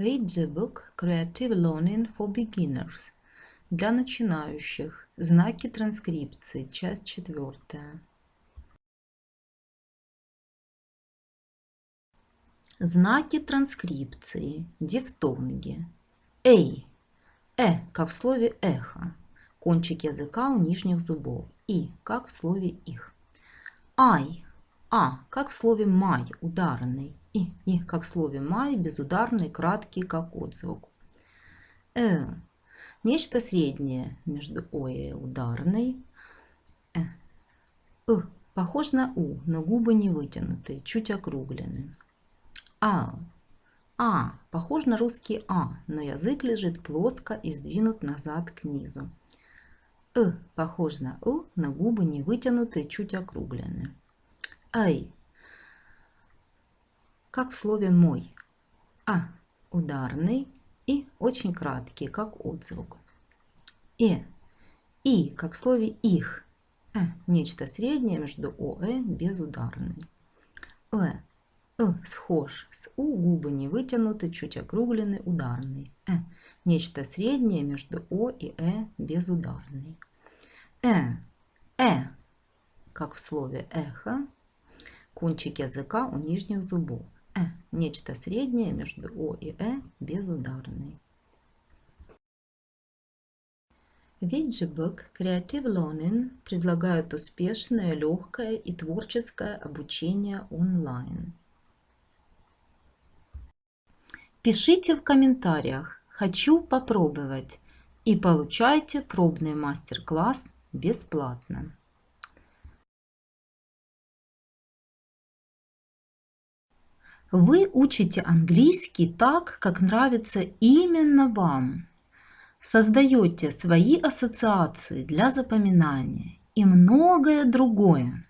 Read the book Creative Learning for Beginners. Для начинающих. Знаки транскрипции. Часть четвертая. Знаки транскрипции. Дифтонги. Эй. Э, как в слове эхо. Кончик языка у нижних зубов. И, как в слове их. Ай. А, как в слове май, ударный. И, и, как в слове май, безударный, краткий, как отзвук. Э. Нечто среднее между О и ударной. Э. Э. Похож на У, но губы не вытянутые, чуть округлены. А. А. Похож на русский А, но язык лежит плоско и сдвинут назад к низу. Э. Похож на У, но губы не вытянутые, чуть округлены. Ай. Как в слове мой. А. Ударный и очень краткий, как отзвук. Э. И, как в слове их. Э. Нечто среднее между О и безударной. Э. Э, схож. С У губы не вытянуты, чуть округлены, ударный. Э, нечто среднее между О и Э безударный. Э, Э, как в слове эхо, кончик языка у нижних зубов. Нечто среднее между О и Э безударный. Виджебек Creative Learning предлагает успешное, легкое и творческое обучение онлайн. Пишите в комментариях «Хочу попробовать» и получайте пробный мастер-класс бесплатно. Вы учите английский так, как нравится именно вам. Создаете свои ассоциации для запоминания и многое другое.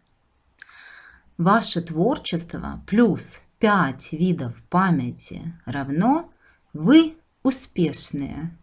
Ваше творчество плюс 5 видов памяти равно вы успешные.